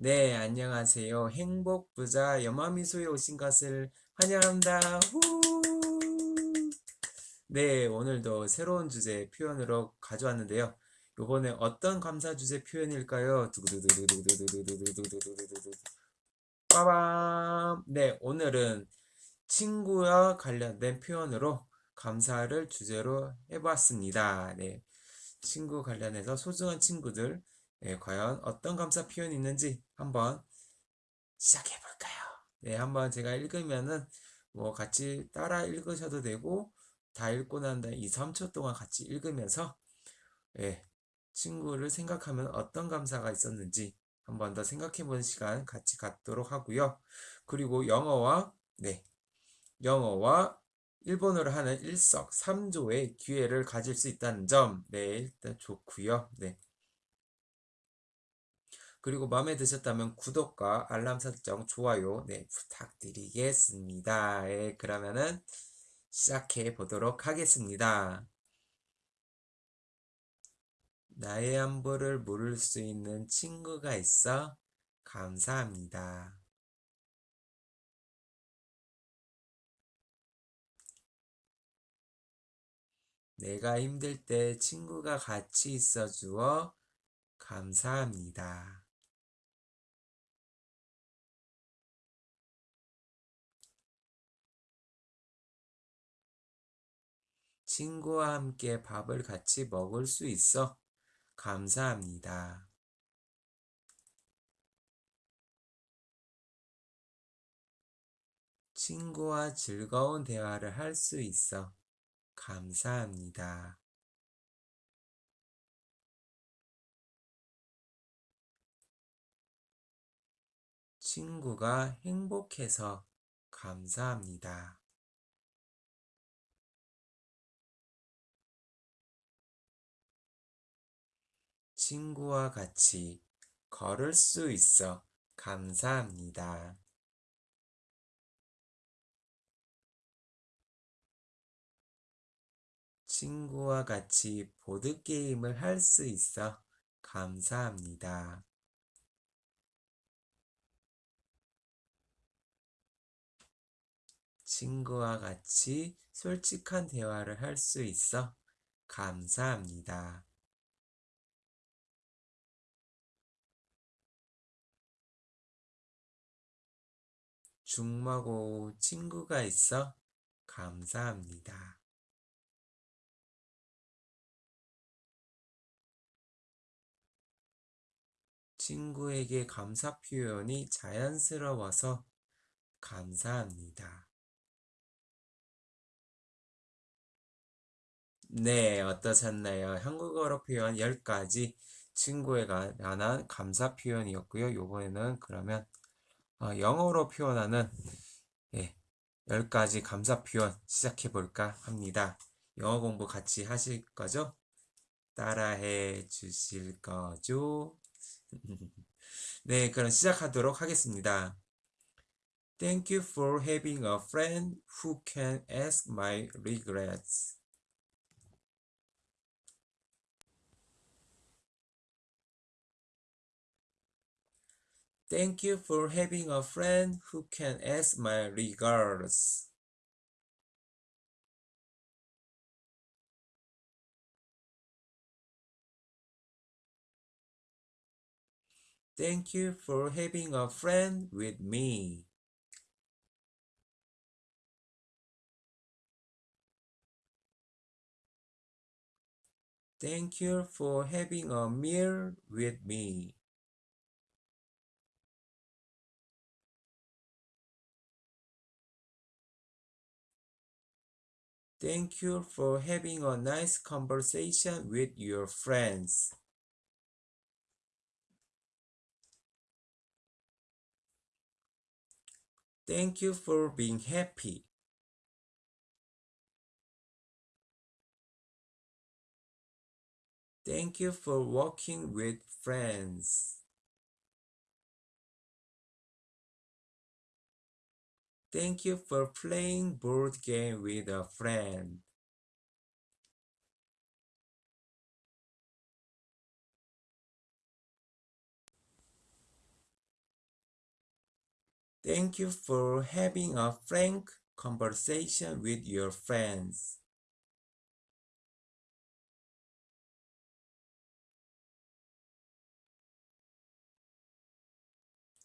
네, 안녕하세요. 행복부자 여마미소에 오신 것을 환영합니다. 후! 네, 오늘도 새로운 주제 표현으로 가져왔는데요. 요번에 어떤 감사 주제 표현일까요? 빠밤! 네, 오늘은 친구와 관련된 표현으로 감사를 주제로 해봤습니다. 네, 친구 관련해서 소중한 친구들, 네, 과연 어떤 감사 표현이 있는지 한번 시작해 볼까요? 네, 한번 제가 읽으면은 뭐 같이 따라 읽으셔도 되고 다 읽고 난 다음에 2, 3초 동안 같이 읽으면서 네, 친구를 생각하면 어떤 감사가 있었는지 한번 더 생각해 보는 시간 같이 갖도록 하고요. 그리고 영어와 네, 영어와 일본어를 하는 일석삼조의 기회를 가질 수 있다는 점, 네, 일단 좋고요. 네. 그리고 마음에 드셨다면 구독과 알람 설정, 좋아요, 네, 부탁드리겠습니다. 네, 그러면은 시작해 보도록 하겠습니다. 나의 안부를 물을 수 있는 친구가 있어 감사합니다. 내가 힘들 때 친구가 같이 있어 주어 감사합니다. 친구와 함께 밥을 같이 먹을 수 있어 감사합니다. 친구와 즐거운 대화를 할 수 있어 감사합니다. 친구가 행복해서 감사합니다. 친구와 같이 걸을 수 있어 감사합니다. 친구와 같이 보드게임을 할 수 있어 감사합니다. 친구와 같이 솔직한 대화를 할 수 있어 감사합니다. 중마고 친구가 있어 감사합니다. 친구에게 감사 표현이 자연스러워서 감사합니다. 네, 어떠셨나요? 한국어로 표현 10가지 친구에 관한 감사 표현이었고요. 요번에는 그러면 어, 영어로 표현하는 예, 10가지 감사 표현 시작해 볼까 합니다. 영어 공부 같이 하실 거죠? 따라해 주실 거죠? 네, 그럼 시작하도록 하겠습니다. Thank you for having a friend who can ask my regrets. Thank you for having a friend who can ask my regards. Thank you for having a friend with me. Thank you for having a meal with me. Thank you for having a nice conversation with your friends. Thank you for being happy. Thank you for walking with friends. Thank you for playing board game with a friend. Thank you for having a frank conversation with your friends.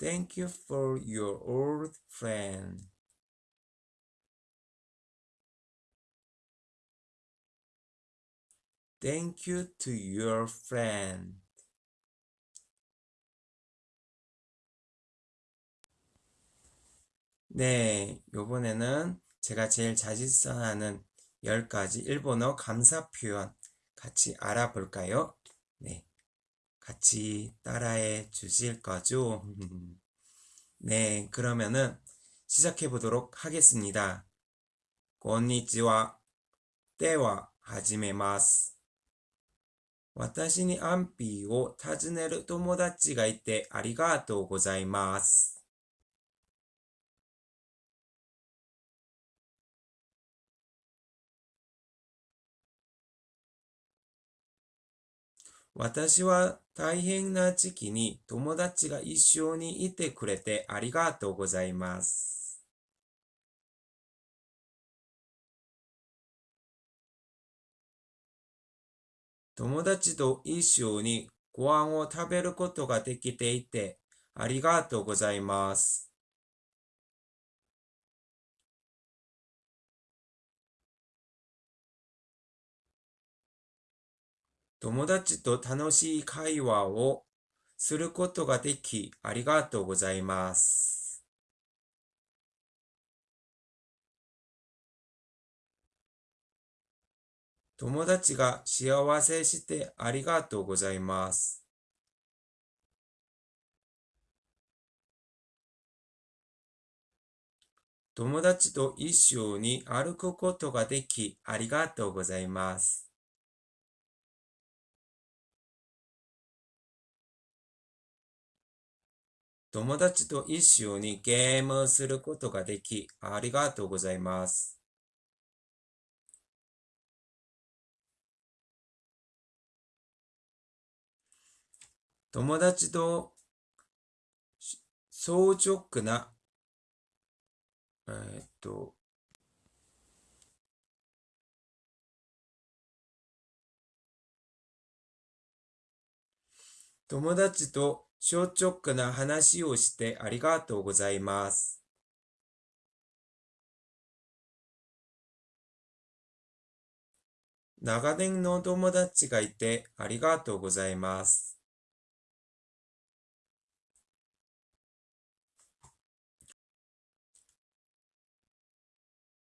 Thank you for your old friend. Thank you to your friend. 네, 요번에는 제가 제일 자주사하는 10가지 일본어 감사 표현 같이 알아볼까요? 네, 같이 따라해 주실 거죠? 네, 그러면은 시작해 보도록 하겠습니다. こんにちは. 때와 始めます. 私に安否を尋ねる友達がいてありがとうございます。私は大変な時期に友達が一緒にいてくれてありがとうございます。友達と一緒にご飯を食べることができていてありがとうございます。友達と楽しい会話をすることができありがとうございます。友達が幸せしてありがとうございます。友達と一緒に歩くことができありがとうございます。友達と一緒にゲームすることができありがとうございます。友達と相直な、えーっと、友達と率直な話をしてありがとうございます。長年の友達がいてありがとうございます。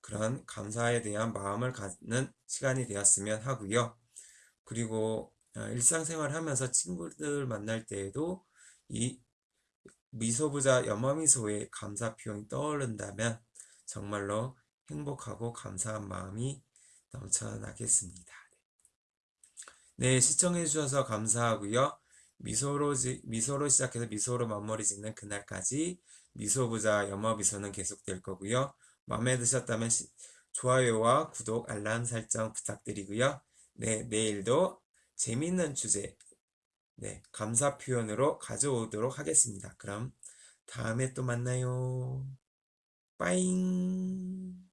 그런 감사에 대한 마음을 갖는 시간이 되었으면 하고요. 그리고 어, 일상생활 하면서 친구들 만날 때에도 이 미소부자 염화미소의 감사 표현이 떠오른다면 정말로 행복하고 감사한 마음이 넘쳐나겠습니다. 네, 시청해 주셔서 감사하고요. 미소로, 지, 미소로 시작해서 미소로 마무리 짓는 그날까지 미소부자 염화미소는 계속될 거고요. 마음에 드셨다면 시, 좋아요와 구독, 알람 설정 부탁드리고요. 네, 내일도 재밌는 주제, 네, 감사 표현으로 가져오도록 하겠습니다. 그럼 다음에 또 만나요. 빠잉!